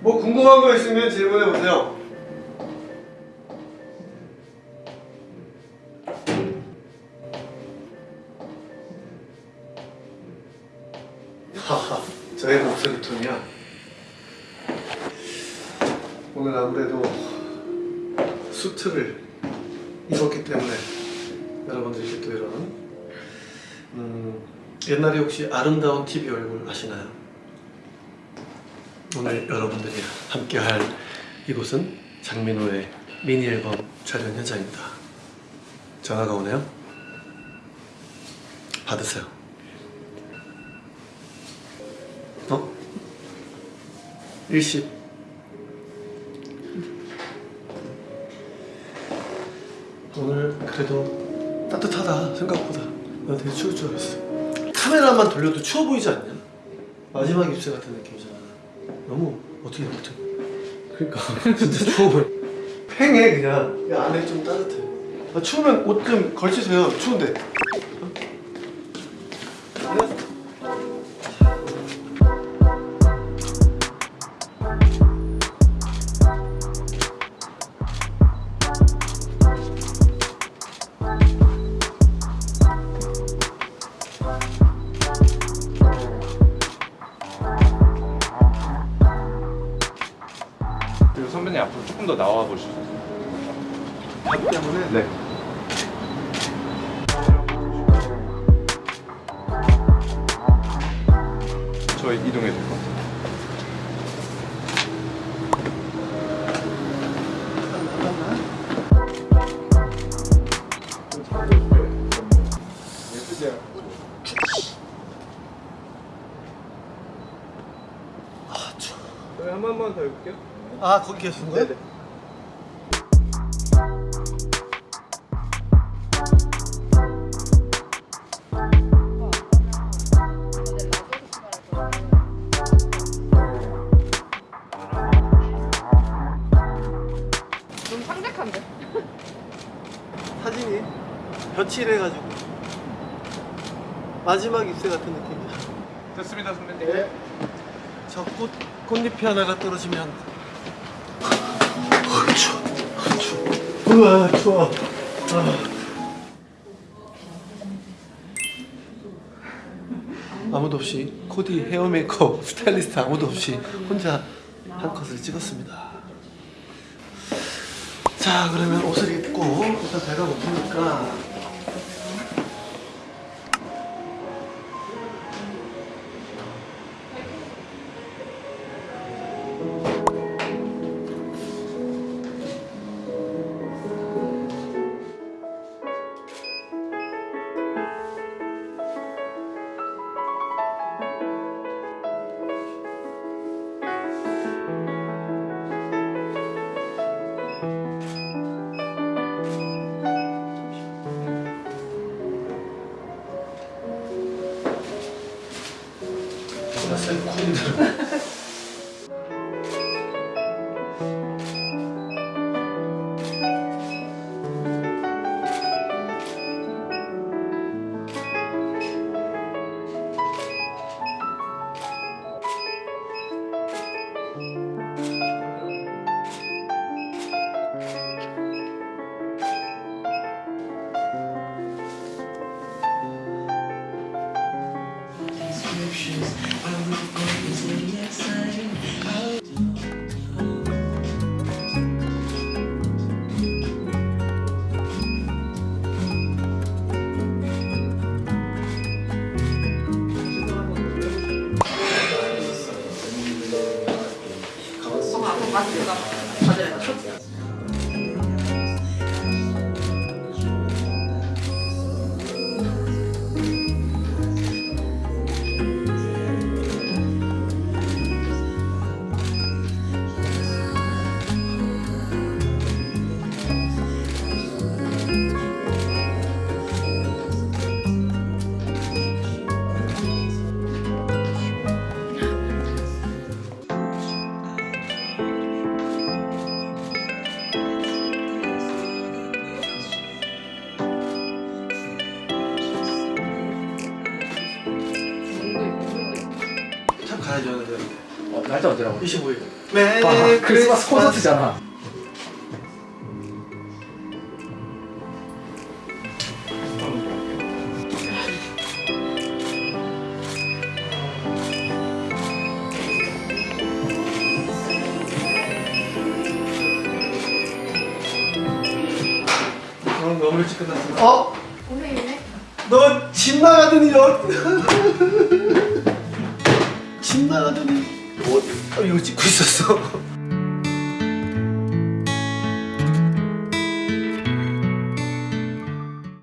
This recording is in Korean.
뭐 궁금한 거 있으면 질문해 보세요. 하하, 저의 목소리 톤이야. 오늘 아무래도 수트를 입었기 때문에 여러분들께 또 이런 음, 옛날에 혹시 아름다운 TV 얼굴 아시나요? 오늘 여러분들이 함께 할 이곳은 장민호의 미니 앨범 촬영 현장입니다. 전화가 오네요. 받으세요. 어? 일십. 오늘 그래도 따뜻하다 생각보다 나 되게 추울 줄 알았어 카메라만 돌려도 추워 보이지 않냐? 마지막 입새 같은 느낌이잖아. 너무 어떻게 어떻게 그러니까. 진짜 추워 보여. 팽해 그냥. 야, 안에 좀 따뜻해. 아, 추우면 옷 좀 걸치세요. 추운데 그리고 선배님 앞으로 조금 더 나와 있어요? 밥 때문에 네. 저희 이동해 될 것 같아요. 아 저희 한 번만 더 해볼게요. 아 거기 계신 거예요? 네네. 좀 상작한데? 사진이 벼칠해가지고 마지막 입새 같은 느낌이야 됐습니다, 선배님. 네. 저 꽃, 꽃잎이 하나가 떨어지면 어, 추워 어, 추워 우와 추워 아. 아무도 없이 코디 헤어 메이크업 스타일리스트 아무도 없이 혼자 한 컷을 찍었습니다 자 그러면 옷을 입고 일단 배가 고프니까 몰랐어요 맞습니다. 가야죠 어, 날짜 언제라고? 25일 아, 메리 크리스마스 콘서트잖아. 오늘 너무 일찍 끝났어 어? 선생님네? 너 집 나가더니 너. 집 나가더니 뭐 어, 이거 찍고 있었어